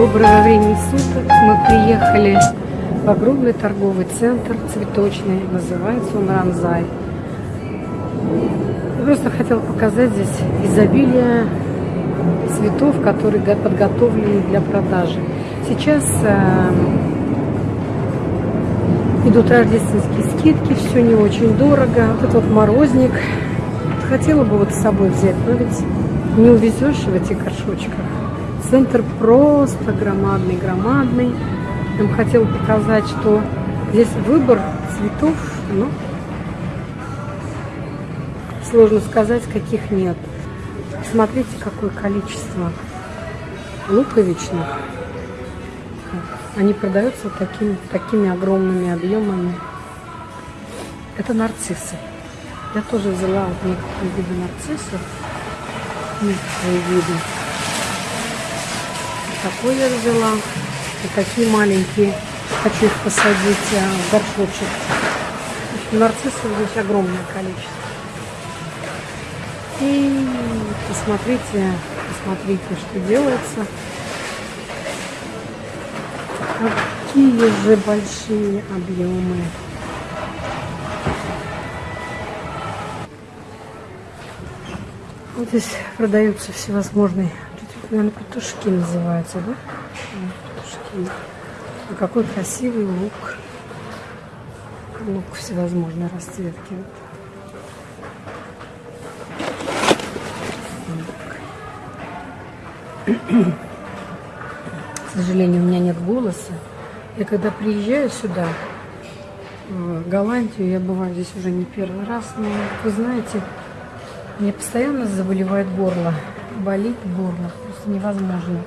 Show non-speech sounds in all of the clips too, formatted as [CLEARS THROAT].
Доброго времени суток. Мы приехали в огромный торговый центр цветочный. Называется он Ранзай. Просто хотела показать здесь изобилие цветов, которые подготовлены для продажи. Сейчас э, идут рождественские скидки, все не очень дорого. Вот этот вот морозник. Хотела бы вот с собой взять, но ведь не увезешь в этих горшочках. Центр просто громадный, громадный. Я бы хотела показать, что здесь выбор цветов, ну, сложно сказать, каких нет. Смотрите, какое количество луковичных. Они продаются такими, такими огромными объемами. Это нарциссы. Я тоже взяла вот некоторые виды нарциссов. Некоторые виды. Такой я взяла. И такие маленькие. Хочу их посадить а, в горшочек. Нарциссов здесь огромное количество. И посмотрите, посмотрите, что делается. Какие же большие объемы. Вот здесь продаются всевозможные, наверное, петушки называются, да? Петушки. А какой красивый лук. Лук всевозможной расцветки. К сожалению, у меня нет голоса. Я когда приезжаю сюда, в Голландию, я бываю здесь уже не первый раз, но вы знаете, мне постоянно заболевает горло. Болит горло, просто невозможно.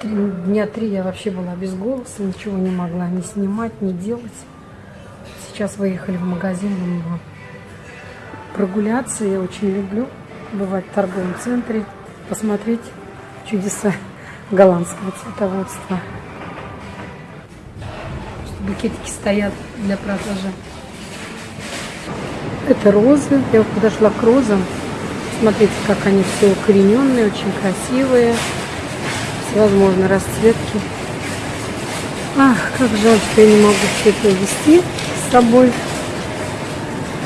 Три, дня три я вообще была без голоса, ничего не могла ни снимать, ни делать. Сейчас выехали в магазин, думаю, прогуляться. Я очень люблю бывать в торговом центре, посмотреть чудеса голландского цветоводства. Букетики стоят для продажи. Это розы. Я подошла к розам. Смотрите, как они все укорененные, очень красивые. Всевозможные расцветки. Ах, как жаль, что я не могу все это вести с собой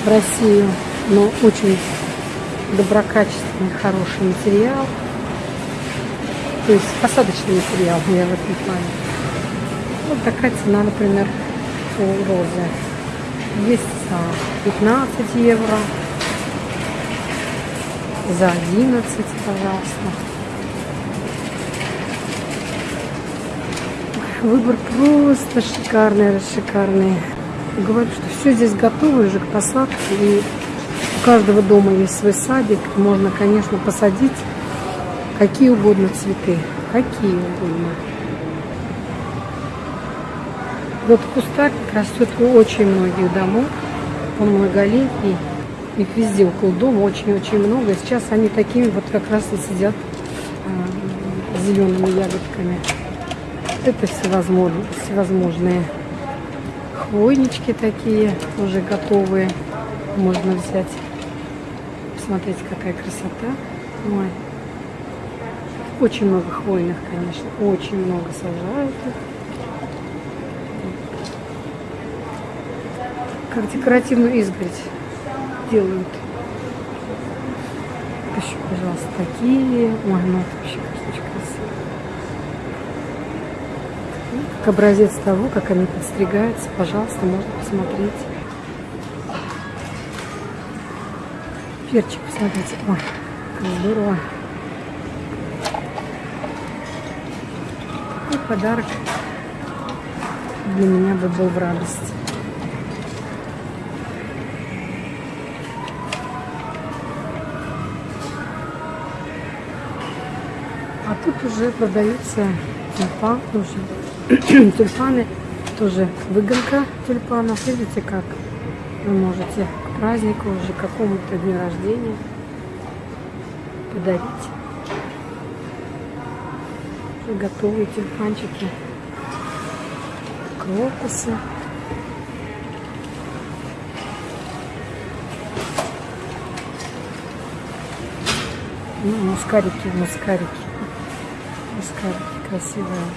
в Россию. Но очень доброкачественный, хороший материал. То есть посадочный материал, я в этом плане. Вот такая цена, например, у розы. Есть за 15 евро, за 11, пожалуйста. Выбор просто шикарный, шикарный. Говорю, что все здесь готово уже к посадке. И у каждого дома есть свой садик. Можно, конечно, посадить какие угодно цветы. Какие угодно. Вот кустарник растет у очень многих домов. Он многолетний. Их везде около дома очень-очень много. Сейчас они такими вот как раз и сидят а, зелеными ягодками. Это всевозможные, всевозможные хвойнички такие, уже готовые. Можно взять. Посмотрите, какая красота. Ой. Очень много хвойных, конечно. Очень много сажают их. как декоративную изгородь делают. Еще, пожалуйста, такие. Ой, ну это вообще очень красиво. Как образец того, как они подстригаются, пожалуйста, можно посмотреть. Перчик, посмотрите. Ой, как здорово. И подарок для меня бы был в радость. Тут уже продаются тюльпан, уже [CLEARS THROAT] тюльпаны, тоже выгонка тюльпанов. Видите, как вы можете к празднику, уже какому-то дню рождения подарить. Уже готовые тюльпанчики, крокусы. Ну, мускарики, мускарики. Пускай красивая.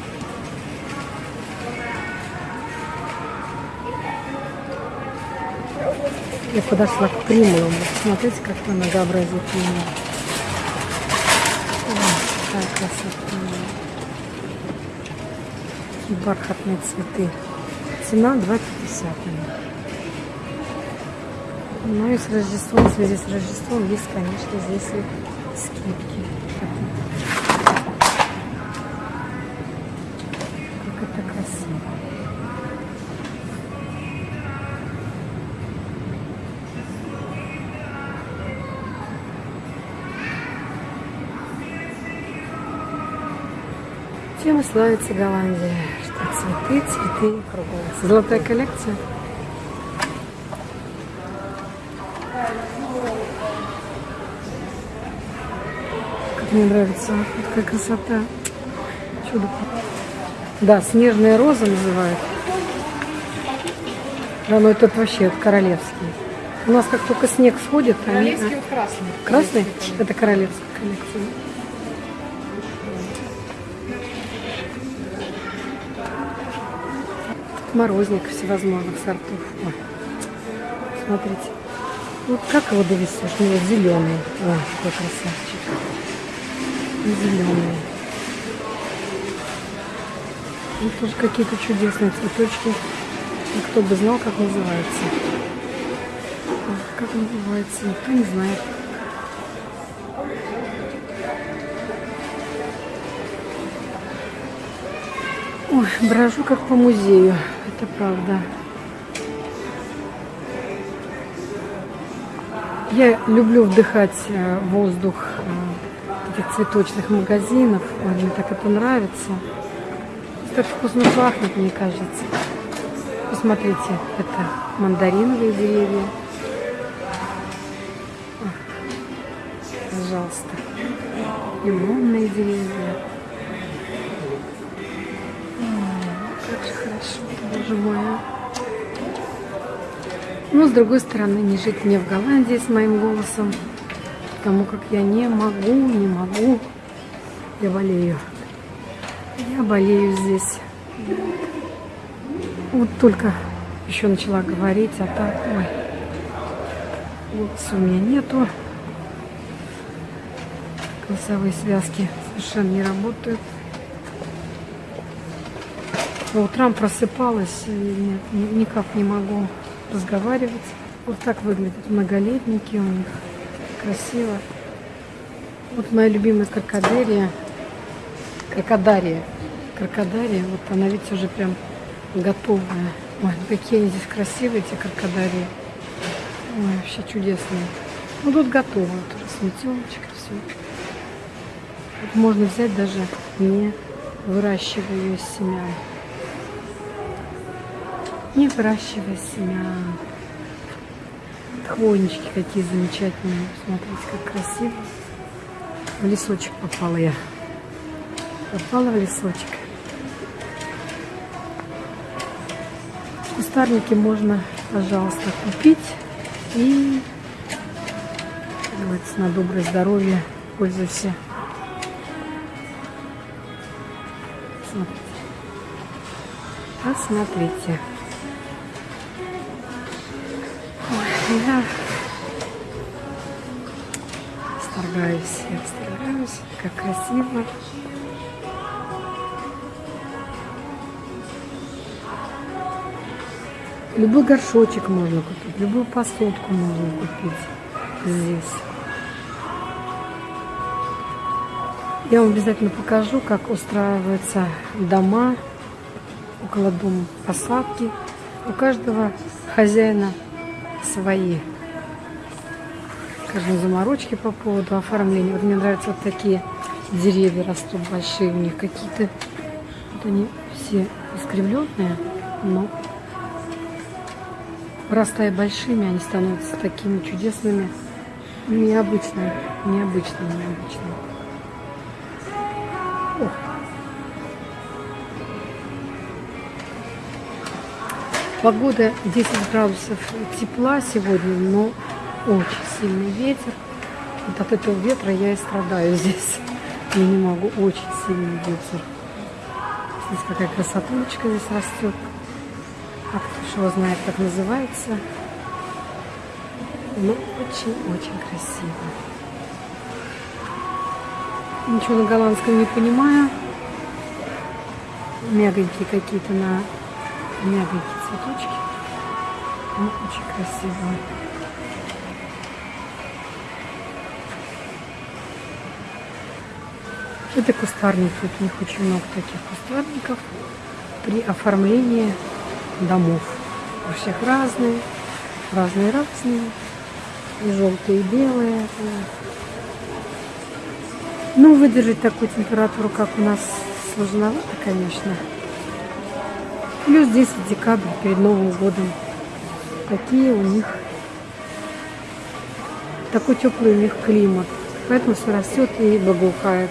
Я подошла к примулам. Смотрите, как многообразие примул. Какая красота. Такие бархатные цветы. Цена 2,50. Ну и с Рождеством, в связи с Рождеством, есть, конечно, здесь и скидки. Как это красиво. Чем славится Голландия, что цветы, цветы кругом. Золотая коллекция. Как мне нравится, вот какая красота. Чудо. Да, снежная роза называют. Да, ну этот вообще королевский. У нас как только снег сходит, они... Королевский вот красный. Красный? Это королевская коллекция. Морозник всевозможных сортов. Ой, смотрите. Вот как его довесешь? Ну, вот зеленый. Ой, какой красавчик. Зеленый. Вот тоже какие-то чудесные цветочки. И кто бы знал, как называется. Как называется, никто не знает. Ой, брожу как по музею, это правда. Я люблю вдыхать э, воздух э, этих цветочных магазинов. Мне так это нравится. Так вкусно пахнет, мне кажется. Посмотрите, это мандариновые деревья. Пожалуйста. Лимонные деревья. Как же хорошо, боже мой. а. Но, с другой стороны, не жить мне в Голландии с моим голосом, потому как я не могу, не могу. Я болею. Болею здесь. Вот только еще начала говорить, а так, ой, у меня нету. Голосовые связки совершенно не работают. По утрам просыпалась и нет, ни- никак не могу разговаривать. Вот так выглядят многолетники у них. Красиво. Вот моя любимая крокодерия. Крокодария. Крокодария. Вот она ведь уже прям готовая. Ой, какие они здесь красивые, эти крокодарии. Ой, вообще чудесные. Ну тут готово. Уже сметеночка, все. Вот можно взять даже не выращивая ее из семян. Не выращивая семян. Хвойнички какие замечательные. Смотрите, как красиво. В лесочек попала я. Попала в лесочек. Кустарники можно, пожалуйста, купить и, говорится, на доброе здоровье пользуйся. Смотрите. Посмотрите. Ой, я восторгаюсь, я восторгаюсь, как красиво. Любой горшочек можно купить, любую посудку можно купить здесь. Я вам обязательно покажу, как устраиваются дома около дома, посадки. У каждого хозяина свои. Скажем, заморочки по поводу оформления. Вот мне нравятся вот такие деревья растут большие у них. Какие-то вот они все искривленные, но вырастая большими, они становятся такими чудесными, необычными, необычными, необычными. Погода 10 градусов тепла сегодня, но очень сильный ветер. Вот от этого ветра я и страдаю здесь. Я не могу, очень сильный ветер. Смотрите, какая красотулечка здесь растет. А кто его знает, как называется. Ну, очень-очень красиво. Ничего на голландском не понимаю. Мягонькие какие-то на мягонькие цветочки. Ну, очень красиво. Это кустарники. У них очень много таких кустарников при оформлении домов. У всех разные, разные-разные. И желтые, и белые. Ну, выдержать такую температуру, как у нас, сложновато, конечно. Плюс 10 декабрь перед Новым годом. Какие у них такой теплый у них климат. Поэтому все растет и благоухает.